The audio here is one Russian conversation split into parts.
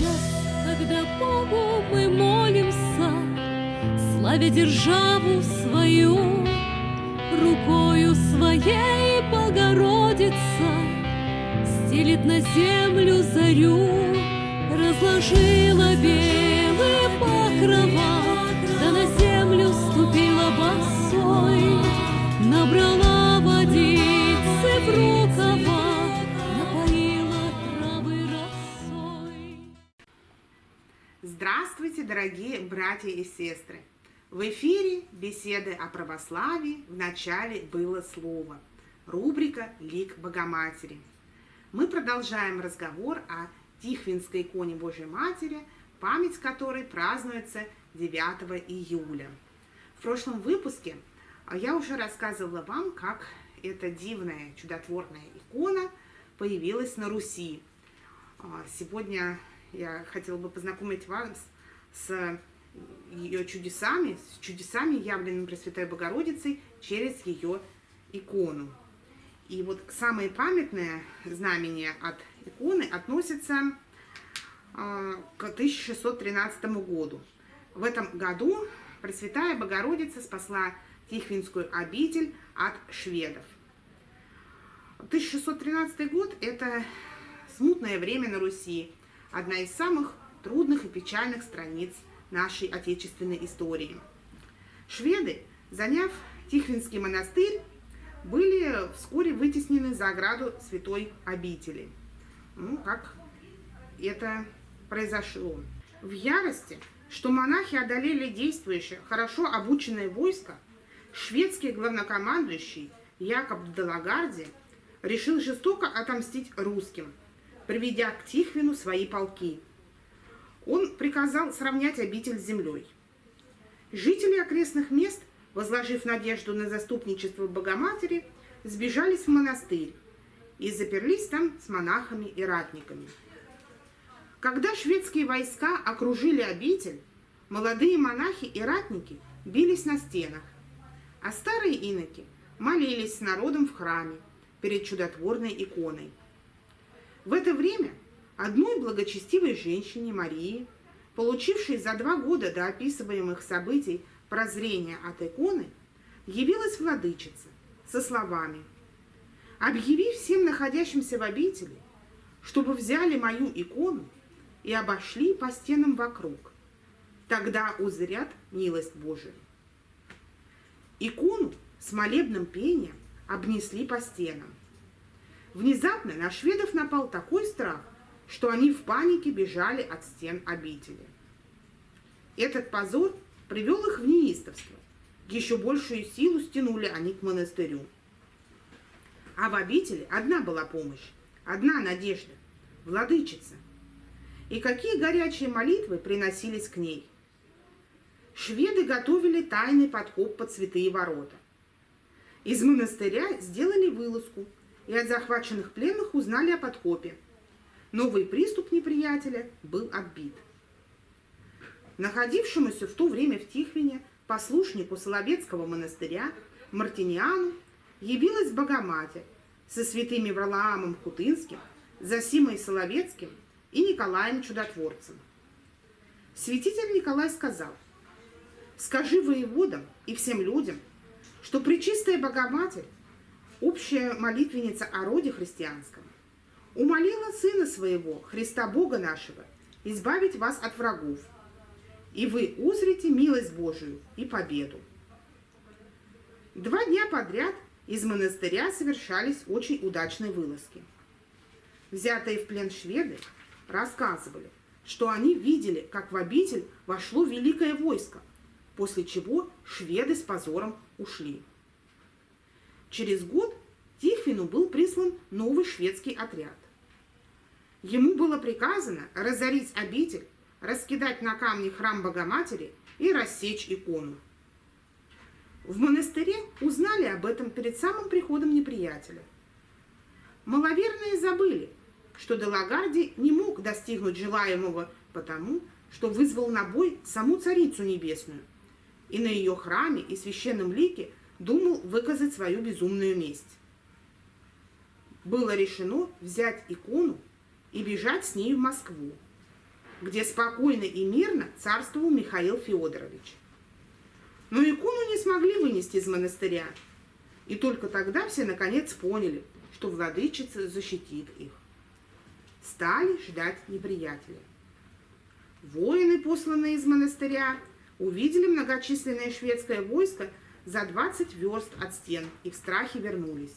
час, когда Богу мы молимся, Славя державу свою, Рукою своей Богородица Стелит на землю зарю, Разложила белые покрова, дорогие братья и сестры! В эфире беседы о православии в начале было слово. Рубрика «Лик Богоматери». Мы продолжаем разговор о Тихвинской иконе Божьей Матери, память которой празднуется 9 июля. В прошлом выпуске я уже рассказывала вам, как эта дивная, чудотворная икона появилась на Руси. А, Сегодня я хотела бы познакомить вас с ее чудесами, с чудесами, явленными Пресвятой Богородицей через ее икону. И вот самое памятное знамение от иконы относится э, к 1613 году. В этом году Пресвятая Богородица спасла Тихвинскую обитель от шведов. 1613 год – это смутное время на Руси, одна из самых трудных и печальных страниц нашей отечественной истории. Шведы, заняв Тихвинский монастырь, были вскоре вытеснены за ограду святой обители. Ну, как это произошло. В ярости, что монахи одолели действующее, хорошо обученное войско, шведский главнокомандующий Якоб Далагарди решил жестоко отомстить русским, приведя к Тихвину свои полки – он приказал сравнять обитель с землей. Жители окрестных мест, возложив надежду на заступничество Богоматери, сбежались в монастырь и заперлись там с монахами и ратниками. Когда шведские войска окружили обитель, молодые монахи и ратники бились на стенах, а старые иноки молились с народом в храме перед чудотворной иконой. В это время Одной благочестивой женщине Марии, получившей за два года до описываемых событий прозрение от иконы, явилась владычица со словами «Объяви всем находящимся в обители, чтобы взяли мою икону и обошли по стенам вокруг, тогда узрят милость Божию». Икону с молебным пением обнесли по стенам. Внезапно на шведов напал такой страх, что они в панике бежали от стен обители. Этот позор привел их в неистовство. Еще большую силу стянули они к монастырю. А в обители одна была помощь, одна надежда – владычица. И какие горячие молитвы приносились к ней. Шведы готовили тайный подкоп под святые ворота. Из монастыря сделали вылазку, и от захваченных пленных узнали о подкопе – Новый приступ неприятеля был отбит. Находившемуся в то время в Тихвине послушнику Соловецкого монастыря Мартиниану явилась Богоматерь со святыми Варлаамом Хутынским, Засимой Соловецким и Николаем Чудотворцем. Святитель Николай сказал, «Скажи воеводам и всем людям, что Пречистая Богоматерь, общая молитвенница о роде христианском, умолила Сына Своего, Христа Бога нашего, избавить вас от врагов, и вы узрите милость Божию и победу. Два дня подряд из монастыря совершались очень удачные вылазки. Взятые в плен шведы рассказывали, что они видели, как в обитель вошло великое войско, после чего шведы с позором ушли. Через год Тихвину был прислан новый шведский отряд. Ему было приказано разорить обитель, раскидать на камни храм Богоматери и рассечь икону. В монастыре узнали об этом перед самым приходом неприятеля. Маловерные забыли, что Делагарди не мог достигнуть желаемого потому, что вызвал на бой саму Царицу Небесную, и на ее храме и священном лике думал выказать свою безумную месть. Было решено взять икону и бежать с ней в Москву. где спокойно и мирно царствовал Михаил Федорович. Но икону не смогли вынести из монастыря, и только тогда все наконец поняли, что владычица защитит их. Стали ждать неприятеля. Воины, посланные из монастыря, увидели многочисленное шведское войско за 20 верст от стен и в страхе вернулись.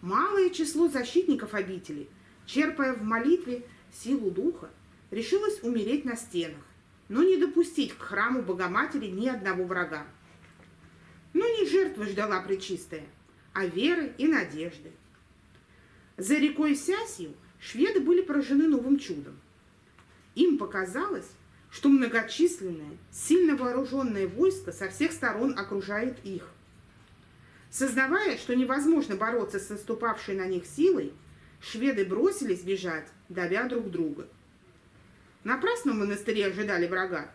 Малое число защитников обители, черпая в молитве силу духа, решилось умереть на стенах, но не допустить к храму Богоматери ни одного врага. Но не жертвы ждала Пречистая, а веры и надежды. За рекой Сясью шведы были поражены новым чудом. Им показалось, что многочисленное, сильно вооруженное войско со всех сторон окружает их. Сознавая, что невозможно бороться с наступавшей на них силой, шведы бросились бежать, давя друг друга. Напрасно в монастыре ожидали врага.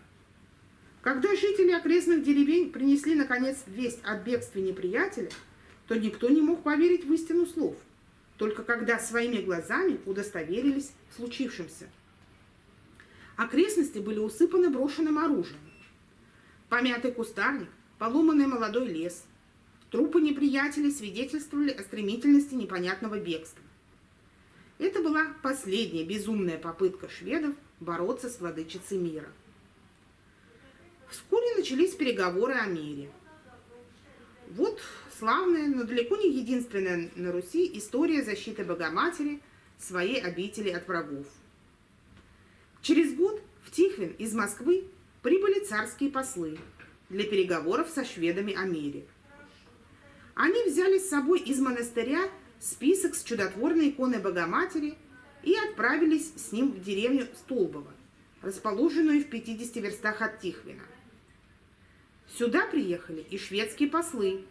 Когда жители окрестных деревень принесли, наконец, весть о бегстве неприятеля, то никто не мог поверить в истину слов, только когда своими глазами удостоверились в случившемся – Окрестности были усыпаны брошенным оружием. Помятый кустарник, поломанный молодой лес. Трупы неприятелей свидетельствовали о стремительности непонятного бегства. Это была последняя безумная попытка шведов бороться с владычицей мира. Вскоре начались переговоры о мире. Вот славная, но далеко не единственная на Руси история защиты Богоматери своей обители от врагов. Через год в Тихвин из Москвы прибыли царские послы для переговоров со шведами о мире. Они взяли с собой из монастыря список с чудотворной иконой Богоматери и отправились с ним в деревню Столбово, расположенную в 50 верстах от Тихвина. Сюда приехали и шведские послы.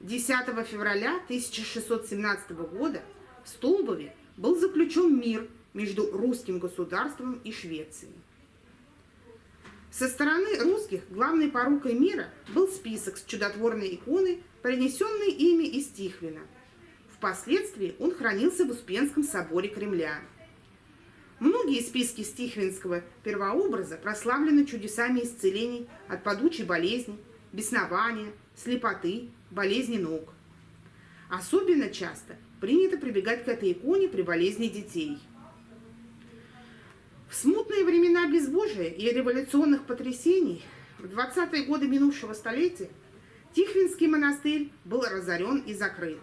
10 февраля 1617 года в Столбове был заключен мир между русским государством и Швецией. Со стороны русских главной порукой мира был список с чудотворной иконой, принесенной ими из Тихвина. Впоследствии он хранился в Успенском соборе Кремля. Многие списки стихвинского первообраза прославлены чудесами исцелений от падучей болезни, беснования, слепоты, болезни ног. Особенно часто принято прибегать к этой иконе при болезни детей – в смутные времена безбожия и революционных потрясений в 20-е годы минувшего столетия Тихвинский монастырь был разорен и закрыт.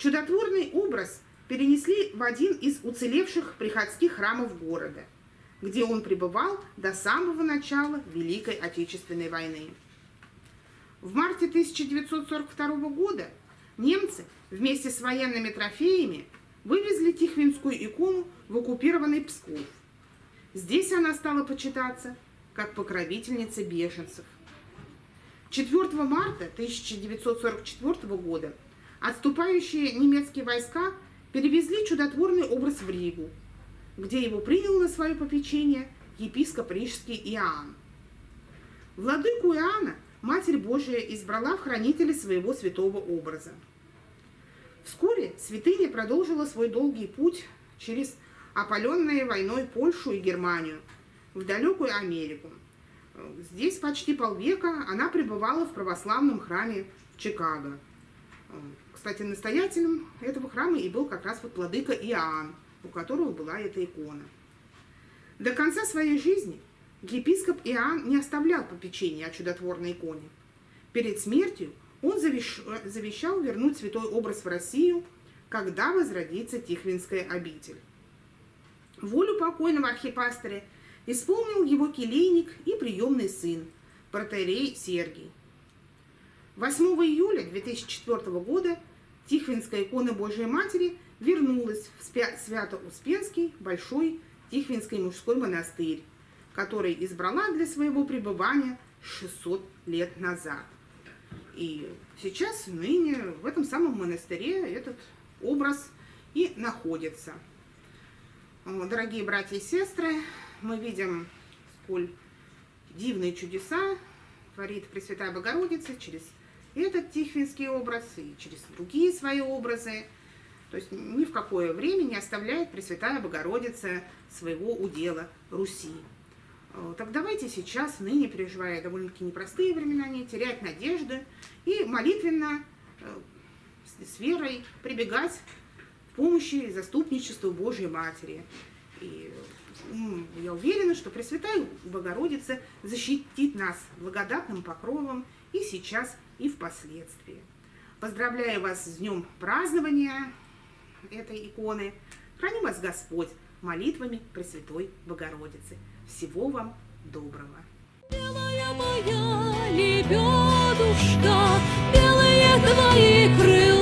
Чудотворный образ перенесли в один из уцелевших приходских храмов города, где он пребывал до самого начала Великой Отечественной войны. В марте 1942 года немцы вместе с военными трофеями вывезли Тихвинскую икону в оккупированный Псков – Здесь она стала почитаться как покровительница беженцев. 4 марта 1944 года отступающие немецкие войска перевезли чудотворный образ в Ригу, где его принял на свое попечение епископ Рижский Иоанн. Владыку Иоанна Матерь Божия избрала в хранители своего святого образа. Вскоре святыня продолжила свой долгий путь через опаленные войной Польшу и Германию, в далекую Америку. Здесь почти полвека она пребывала в православном храме в Чикаго. Кстати, настоятелем этого храма и был как раз вот владыка Иоанн, у которого была эта икона. До конца своей жизни епископ Иоанн не оставлял попечения о чудотворной иконе. Перед смертью он завещал вернуть святой образ в Россию, когда возродится Тихвинская обитель. Волю покойного архипастыря исполнил его келейник и приемный сын, протерей Сергий. 8 июля 2004 года Тихвинская икона Божией Матери вернулась в Свято-Успенский Большой Тихвинский мужской монастырь, который избрала для своего пребывания 600 лет назад. И сейчас, ныне, в этом самом монастыре этот образ и находится – Дорогие братья и сестры, мы видим, сколь дивные чудеса творит Пресвятая Богородица через этот тихвинский образ и через другие свои образы. То есть ни в какое время не оставляет Пресвятая Богородица своего удела Руси. Э, так давайте сейчас, ныне переживая довольно-таки непростые времена, не терять надежды и молитвенно, э, с верой прибегать к помощи и заступничеству Божьей Матери. И я уверена, что Пресвятая Богородица защитит нас благодатным покровом и сейчас, и впоследствии. Поздравляю вас с днем празднования этой иконы. Храни вас Господь молитвами Пресвятой Богородицы. Всего вам доброго! Белая моя лебедушка, белые твои крыла